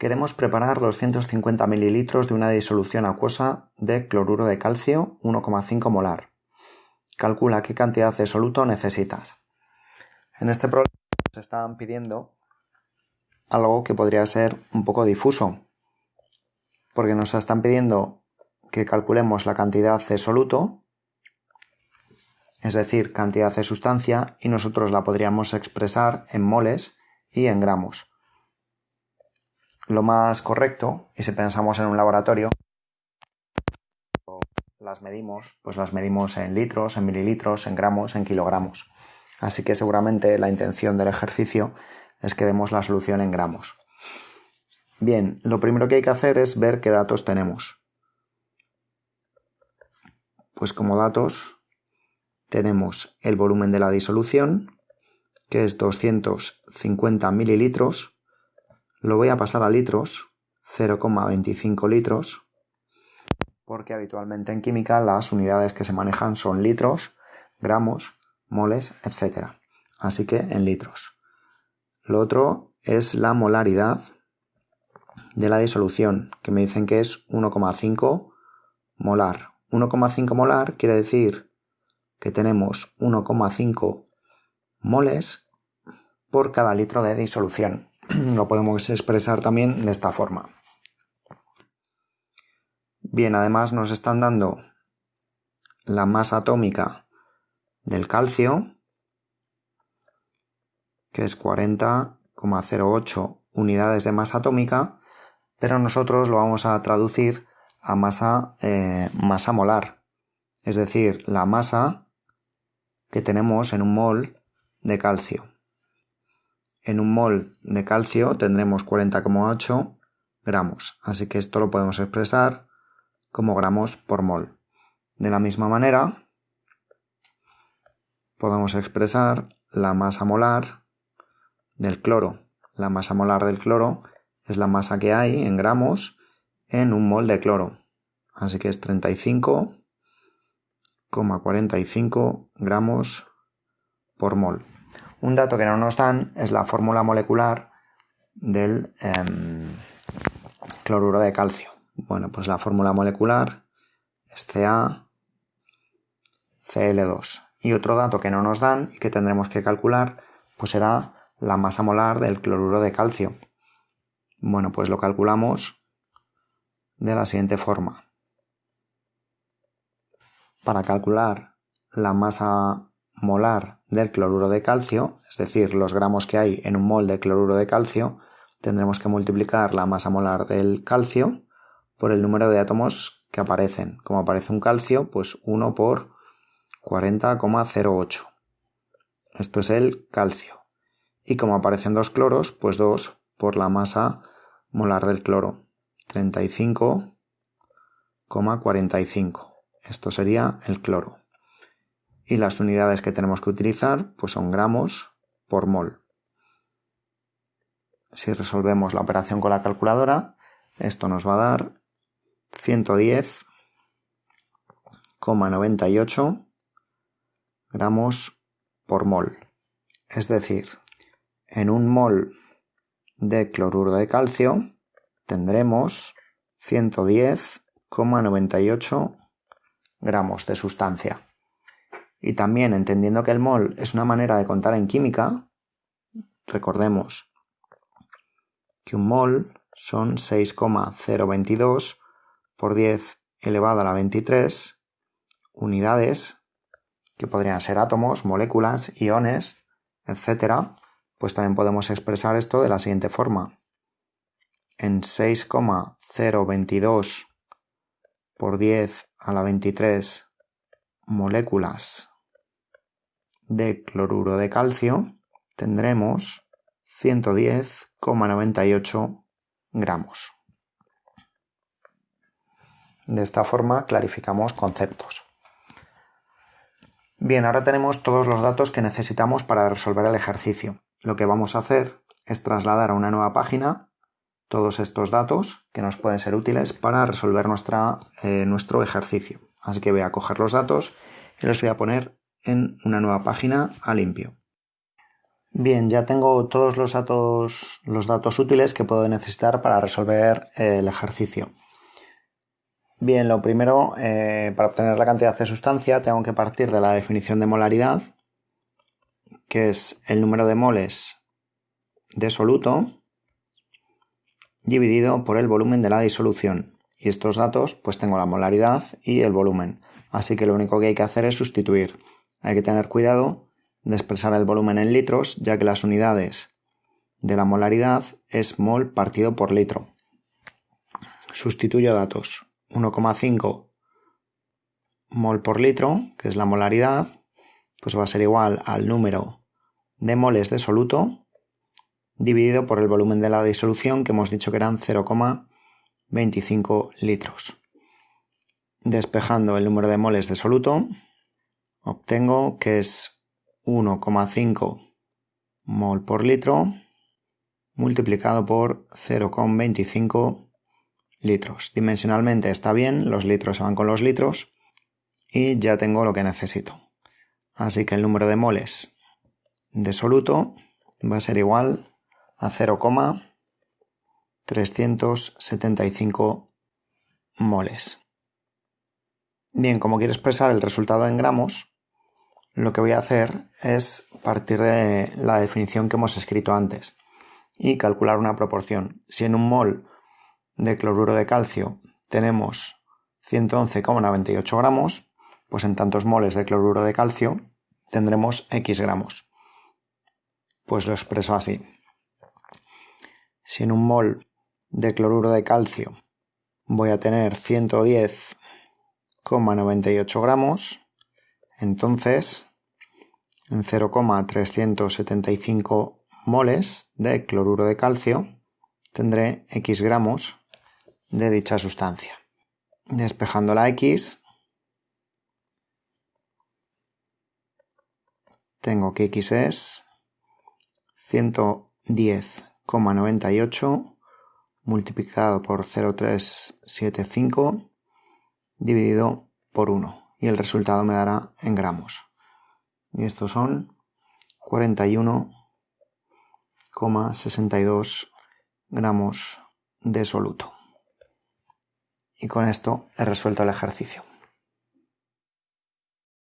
Queremos preparar 250 mililitros de una disolución acuosa de cloruro de calcio 1,5 molar. Calcula qué cantidad de soluto necesitas. En este problema nos están pidiendo algo que podría ser un poco difuso, porque nos están pidiendo que calculemos la cantidad de soluto, es decir, cantidad de sustancia, y nosotros la podríamos expresar en moles y en gramos lo más correcto, y si pensamos en un laboratorio, las medimos, pues las medimos en litros, en mililitros, en gramos, en kilogramos. Así que seguramente la intención del ejercicio es que demos la solución en gramos. Bien, lo primero que hay que hacer es ver qué datos tenemos. Pues como datos tenemos el volumen de la disolución, que es 250 mililitros, lo voy a pasar a litros, 0,25 litros, porque habitualmente en química las unidades que se manejan son litros, gramos, moles, etc. Así que en litros. Lo otro es la molaridad de la disolución, que me dicen que es 1,5 molar. 1,5 molar quiere decir que tenemos 1,5 moles por cada litro de disolución. lo podemos expresar también de esta forma. Bien, además nos están dando la masa atómica del calcio, que es 40,08 unidades de masa atómica, pero nosotros lo vamos a traducir a masa, eh, masa molar, es decir, la masa que tenemos en un mol de calcio. En un mol de calcio tendremos 40,8 gramos, así que esto lo podemos expresar como gramos por mol. De la misma manera, podemos expresar la masa molar del cloro. La masa molar del cloro es la masa que hay en gramos en un mol de cloro. Así que es 35,45 gramos por mol. Un dato que no nos dan es la fórmula molecular del em, cloruro de calcio. Bueno, pues la fórmula molecular es CaCl2. Y otro dato que no nos dan y que tendremos que calcular, pues será la masa molar del cloruro de calcio. Bueno, pues lo calculamos de la siguiente forma. Para calcular la masa molar del cloruro de calcio, es decir, los gramos que hay en un mol de cloruro de calcio, tendremos que multiplicar la masa molar del calcio por el número de átomos que aparecen. Como aparece un calcio, pues 1 por 40,08. Esto es el calcio. Y como aparecen dos cloros, pues 2 por la masa molar del cloro. 35,45. Esto sería el cloro y las unidades que tenemos que utilizar pues son gramos por mol. Si resolvemos la operación con la calculadora, esto nos va a dar 110,98 gramos por mol. Es decir, en un mol de cloruro de calcio tendremos 110,98 gramos de sustancia. Y también entendiendo que el mol es una manera de contar en química, recordemos que un mol son 6,022 por 10 elevado a la 23 unidades que podrían ser átomos, moléculas, iones, etc. Pues también podemos expresar esto de la siguiente forma. En 6,022 por 10 a la 23 moléculas de cloruro de calcio tendremos 110,98 gramos. De esta forma clarificamos conceptos. Bien, ahora tenemos todos los datos que necesitamos para resolver el ejercicio. Lo que vamos a hacer es trasladar a una nueva página todos estos datos que nos pueden ser útiles para resolver nuestra, eh, nuestro ejercicio. Así que voy a coger los datos y los voy a poner en una nueva página a limpio. Bien, ya tengo todos los datos, los datos útiles que puedo necesitar para resolver eh, el ejercicio. Bien, lo primero, eh, para obtener la cantidad de sustancia tengo que partir de la definición de molaridad, que es el número de moles de soluto dividido por el volumen de la disolución. Y estos datos, pues tengo la molaridad y el volumen. Así que lo único que hay que hacer es sustituir. Hay que tener cuidado de expresar el volumen en litros, ya que las unidades de la molaridad es mol partido por litro. Sustituyo datos. 1,5 mol por litro, que es la molaridad, pues va a ser igual al número de moles de soluto dividido por el volumen de la disolución, que hemos dicho que eran 0,25 litros. Despejando el número de moles de soluto, obtengo que es 1,5 mol por litro multiplicado por 0,25 litros. Dimensionalmente está bien, los litros se van con los litros y ya tengo lo que necesito. Así que el número de moles de soluto va a ser igual a 0,375 moles. Bien, como quiero expresar el resultado en gramos, lo que voy a hacer es partir de la definición que hemos escrito antes y calcular una proporción. Si en un mol de cloruro de calcio tenemos 111,98 gramos, pues en tantos moles de cloruro de calcio tendremos X gramos. Pues lo expreso así. Si en un mol de cloruro de calcio voy a tener 110,98 gramos, entonces, en 0,375 moles de cloruro de calcio tendré X gramos de dicha sustancia. Despejando la X, tengo que X es 110,98 multiplicado por 0,375 dividido por 1 y el resultado me dará en gramos. Y estos son 41,62 gramos de soluto. Y con esto he resuelto el ejercicio.